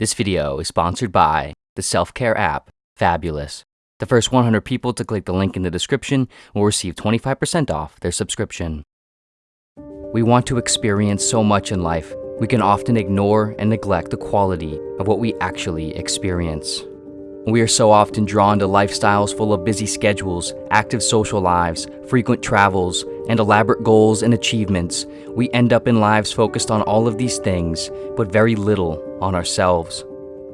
This video is sponsored by the self-care app, Fabulous. The first 100 people to click the link in the description will receive 25% off their subscription. We want to experience so much in life, we can often ignore and neglect the quality of what we actually experience. We are so often drawn to lifestyles full of busy schedules, active social lives, frequent travels, and elaborate goals and achievements. We end up in lives focused on all of these things, but very little on ourselves.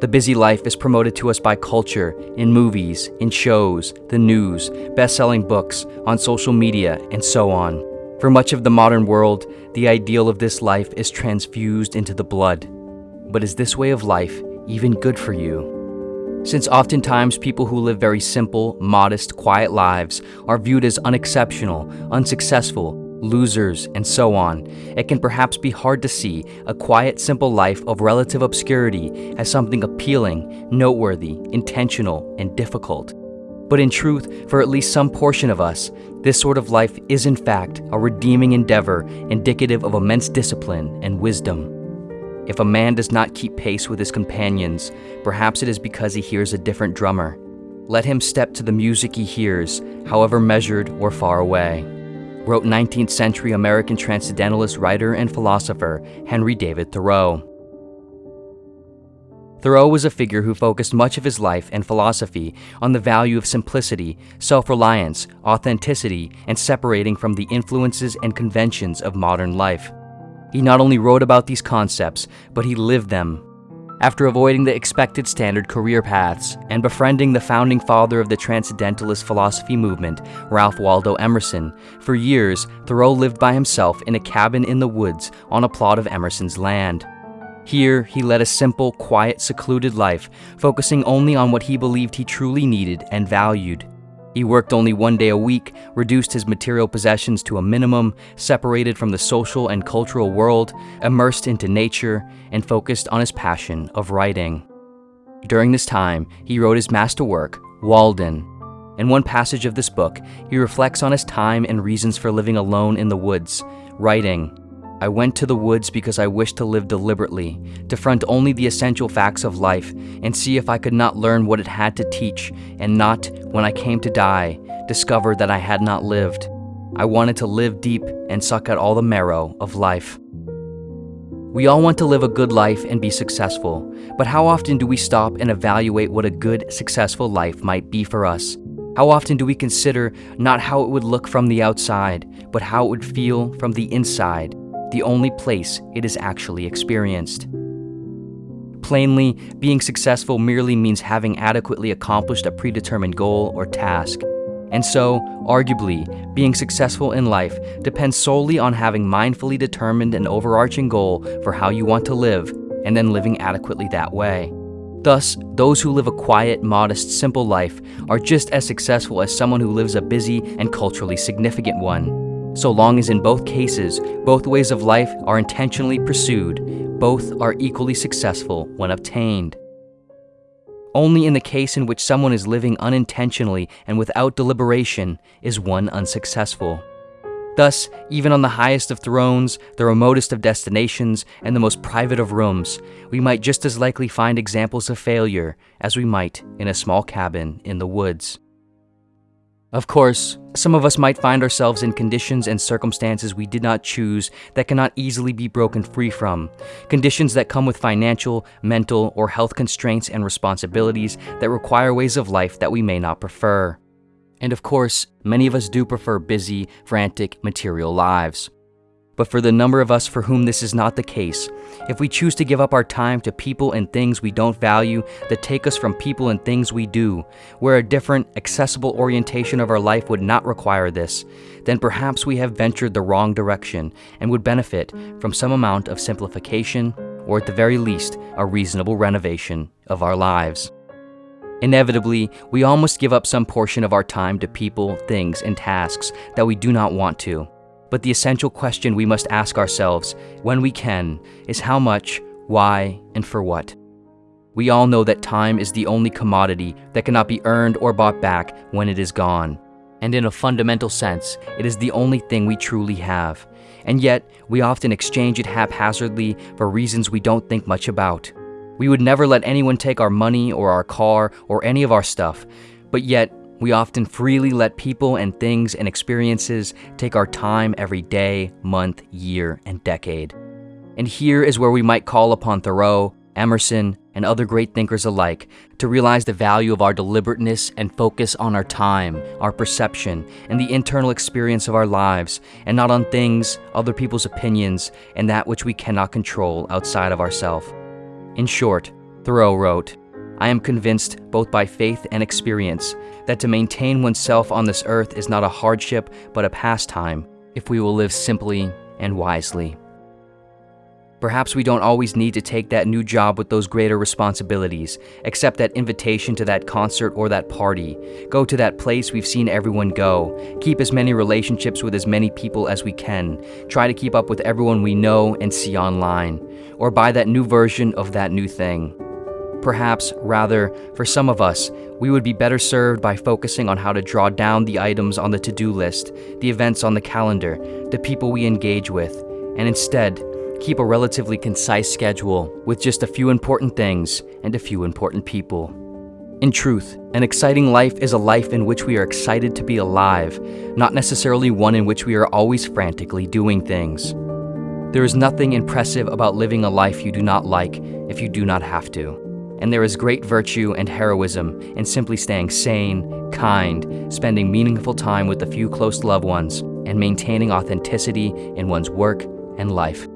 The busy life is promoted to us by culture, in movies, in shows, the news, best-selling books, on social media, and so on. For much of the modern world, the ideal of this life is transfused into the blood. But is this way of life even good for you? Since oftentimes people who live very simple, modest, quiet lives are viewed as unexceptional, unsuccessful, losers, and so on, it can perhaps be hard to see a quiet, simple life of relative obscurity as something appealing, noteworthy, intentional, and difficult. But in truth, for at least some portion of us, this sort of life is in fact a redeeming endeavor indicative of immense discipline and wisdom. If a man does not keep pace with his companions, perhaps it is because he hears a different drummer. Let him step to the music he hears, however measured or far away. Wrote 19th century American transcendentalist writer and philosopher Henry David Thoreau. Thoreau was a figure who focused much of his life and philosophy on the value of simplicity, self-reliance, authenticity, and separating from the influences and conventions of modern life. He not only wrote about these concepts, but he lived them. After avoiding the expected standard career paths and befriending the founding father of the Transcendentalist philosophy movement, Ralph Waldo Emerson, for years, Thoreau lived by himself in a cabin in the woods on a plot of Emerson's land. Here, he led a simple, quiet, secluded life, focusing only on what he believed he truly needed and valued. He worked only one day a week, reduced his material possessions to a minimum, separated from the social and cultural world, immersed into nature, and focused on his passion of writing. During this time, he wrote his masterwork, Walden. In one passage of this book, he reflects on his time and reasons for living alone in the woods, writing, I went to the woods because I wished to live deliberately, to front only the essential facts of life, and see if I could not learn what it had to teach, and not, when I came to die, discover that I had not lived. I wanted to live deep and suck out all the marrow of life. We all want to live a good life and be successful, but how often do we stop and evaluate what a good, successful life might be for us? How often do we consider not how it would look from the outside, but how it would feel from the inside? The only place it is actually experienced. Plainly, being successful merely means having adequately accomplished a predetermined goal or task. And so, arguably, being successful in life depends solely on having mindfully determined an overarching goal for how you want to live, and then living adequately that way. Thus, those who live a quiet, modest, simple life are just as successful as someone who lives a busy and culturally significant one. So long as in both cases, both ways of life are intentionally pursued, both are equally successful when obtained. Only in the case in which someone is living unintentionally and without deliberation is one unsuccessful. Thus, even on the highest of thrones, the remotest of destinations, and the most private of rooms, we might just as likely find examples of failure as we might in a small cabin in the woods. Of course, some of us might find ourselves in conditions and circumstances we did not choose that cannot easily be broken free from. Conditions that come with financial, mental, or health constraints and responsibilities that require ways of life that we may not prefer. And of course, many of us do prefer busy, frantic, material lives. But for the number of us for whom this is not the case, if we choose to give up our time to people and things we don't value that take us from people and things we do, where a different, accessible orientation of our life would not require this, then perhaps we have ventured the wrong direction and would benefit from some amount of simplification, or at the very least, a reasonable renovation of our lives. Inevitably, we all must give up some portion of our time to people, things, and tasks that we do not want to. But the essential question we must ask ourselves, when we can, is how much, why, and for what. We all know that time is the only commodity that cannot be earned or bought back when it is gone. And in a fundamental sense, it is the only thing we truly have. And yet, we often exchange it haphazardly for reasons we don't think much about. We would never let anyone take our money or our car or any of our stuff, but yet we often freely let people and things and experiences take our time every day, month, year, and decade. And here is where we might call upon Thoreau, Emerson, and other great thinkers alike to realize the value of our deliberateness and focus on our time, our perception, and the internal experience of our lives, and not on things, other people's opinions, and that which we cannot control outside of ourselves. In short, Thoreau wrote, I am convinced, both by faith and experience, that to maintain oneself on this earth is not a hardship but a pastime, if we will live simply and wisely. Perhaps we don't always need to take that new job with those greater responsibilities, accept that invitation to that concert or that party, go to that place we've seen everyone go, keep as many relationships with as many people as we can, try to keep up with everyone we know and see online, or buy that new version of that new thing. Perhaps, rather, for some of us, we would be better served by focusing on how to draw down the items on the to-do list, the events on the calendar, the people we engage with, and instead, keep a relatively concise schedule with just a few important things and a few important people. In truth, an exciting life is a life in which we are excited to be alive, not necessarily one in which we are always frantically doing things. There is nothing impressive about living a life you do not like if you do not have to and there is great virtue and heroism in simply staying sane, kind, spending meaningful time with a few close loved ones, and maintaining authenticity in one's work and life.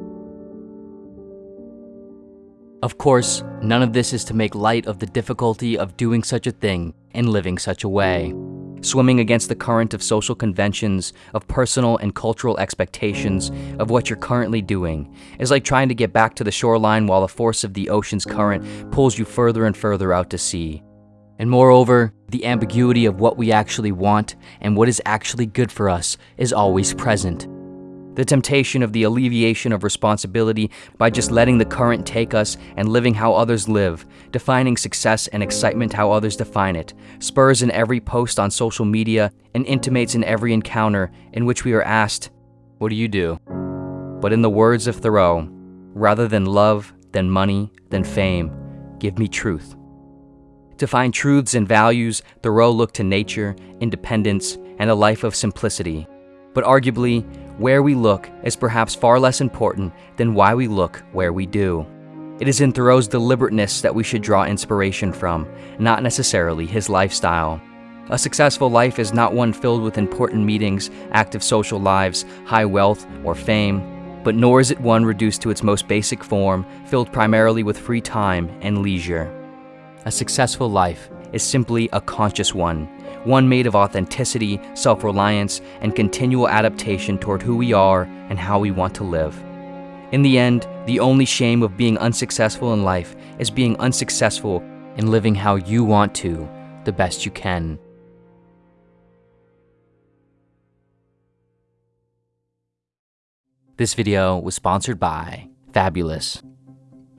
Of course, none of this is to make light of the difficulty of doing such a thing and living such a way swimming against the current of social conventions, of personal and cultural expectations of what you're currently doing, is like trying to get back to the shoreline while the force of the ocean's current pulls you further and further out to sea. And moreover, the ambiguity of what we actually want and what is actually good for us is always present the temptation of the alleviation of responsibility by just letting the current take us and living how others live, defining success and excitement how others define it, spurs in every post on social media and intimates in every encounter in which we are asked, What do you do? But in the words of Thoreau, rather than love, than money, than fame, give me truth. To find truths and values, Thoreau looked to nature, independence, and a life of simplicity. But arguably, where we look is perhaps far less important than why we look where we do. It is in Thoreau's deliberateness that we should draw inspiration from, not necessarily his lifestyle. A successful life is not one filled with important meetings, active social lives, high wealth, or fame, but nor is it one reduced to its most basic form, filled primarily with free time and leisure. A successful life is simply a conscious one, one made of authenticity, self-reliance, and continual adaptation toward who we are and how we want to live. In the end, the only shame of being unsuccessful in life is being unsuccessful in living how you want to, the best you can. This video was sponsored by Fabulous.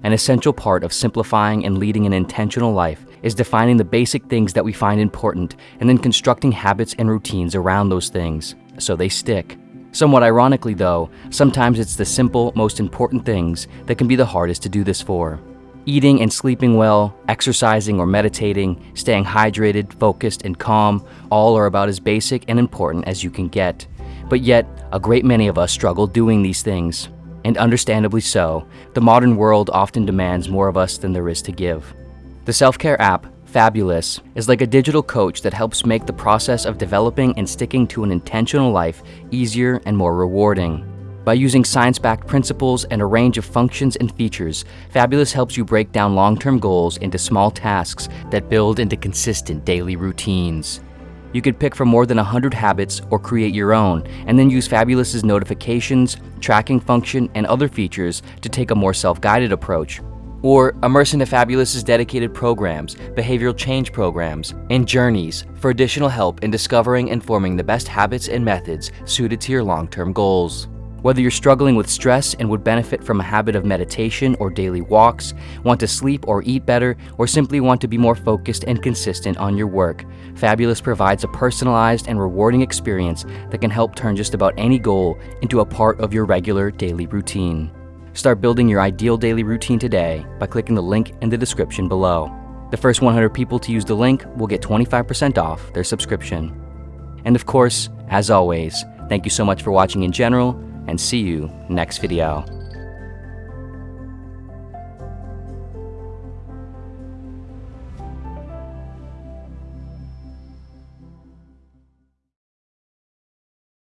An essential part of simplifying and leading an intentional life is defining the basic things that we find important and then constructing habits and routines around those things so they stick. Somewhat ironically though, sometimes it's the simple, most important things that can be the hardest to do this for. Eating and sleeping well, exercising or meditating, staying hydrated, focused, and calm all are about as basic and important as you can get. But yet, a great many of us struggle doing these things and understandably so, the modern world often demands more of us than there is to give. The self-care app, Fabulous, is like a digital coach that helps make the process of developing and sticking to an intentional life easier and more rewarding. By using science-backed principles and a range of functions and features, Fabulous helps you break down long-term goals into small tasks that build into consistent daily routines. You could pick from more than 100 habits or create your own, and then use Fabulous's notifications, tracking function, and other features to take a more self-guided approach. Or immerse into Fabulous's dedicated programs, behavioral change programs, and journeys for additional help in discovering and forming the best habits and methods suited to your long-term goals. Whether you're struggling with stress and would benefit from a habit of meditation or daily walks, want to sleep or eat better, or simply want to be more focused and consistent on your work, Fabulous provides a personalized and rewarding experience that can help turn just about any goal into a part of your regular daily routine. Start building your ideal daily routine today by clicking the link in the description below. The first 100 people to use the link will get 25% off their subscription. And of course, as always, thank you so much for watching in general, and see you next video.